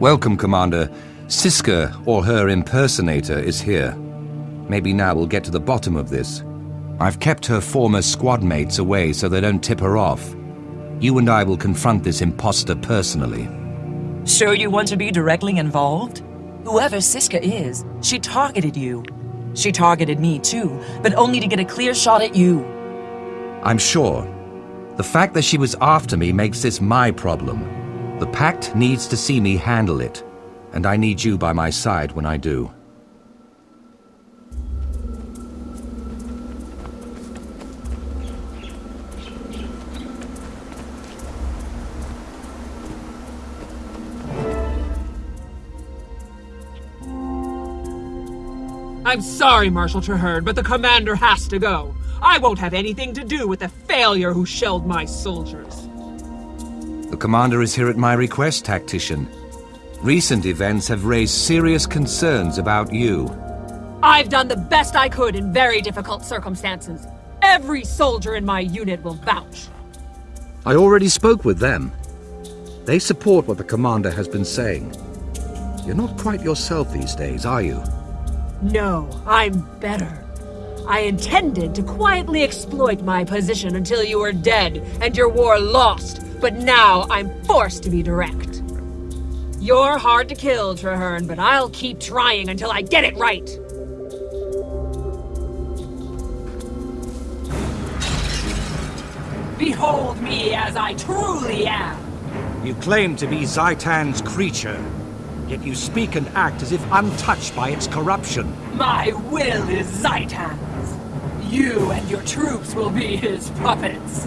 Welcome, Commander. Siska, or her impersonator, is here. Maybe now we'll get to the bottom of this. I've kept her former squad mates away so they don't tip her off. You and I will confront this impostor personally. Sure you want to be directly involved? Whoever Siska is, she targeted you. She targeted me too, but only to get a clear shot at you. I'm sure. The fact that she was after me makes this my problem. The Pact needs to see me handle it, and I need you by my side when I do. I'm sorry, Marshal Trahearne, but the commander has to go. I won't have anything to do with the failure who shelled my soldiers. The commander is here at my request, Tactician. Recent events have raised serious concerns about you. I've done the best I could in very difficult circumstances. Every soldier in my unit will vouch. I already spoke with them. They support what the commander has been saying. You're not quite yourself these days, are you? No, I'm better. I intended to quietly exploit my position until you were dead and your war lost, but now I'm forced to be direct. You're hard to kill, Trahearne, but I'll keep trying until I get it right. Behold me as I truly am. You claim to be Zhaitan's creature, yet you speak and act as if untouched by its corruption. My will is Zhaitan's. You and your troops will be his puppets.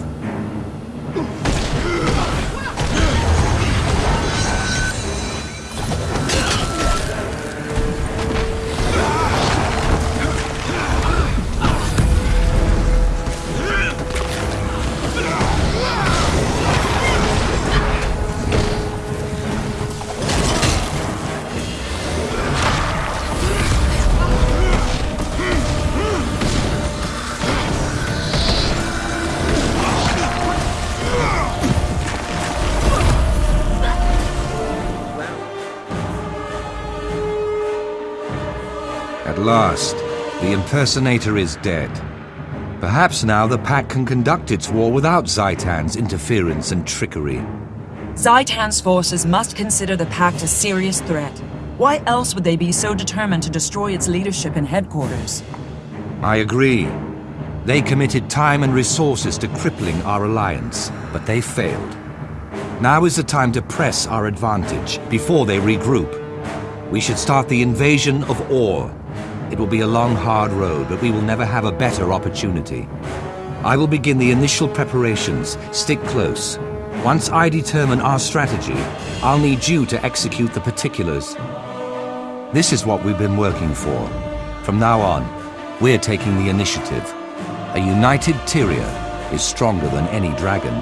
At last, the impersonator is dead. Perhaps now the Pact can conduct its war without Zhaitan's interference and trickery. Zhaitan's forces must consider the Pact a serious threat. Why else would they be so determined to destroy its leadership and headquarters? I agree. They committed time and resources to crippling our alliance, but they failed. Now is the time to press our advantage before they regroup. We should start the invasion of Orr. It will be a long, hard road, but we will never have a better opportunity. I will begin the initial preparations. Stick close. Once I determine our strategy, I'll need you to execute the particulars. This is what we've been working for. From now on, we're taking the initiative. A united Tyria is stronger than any dragon.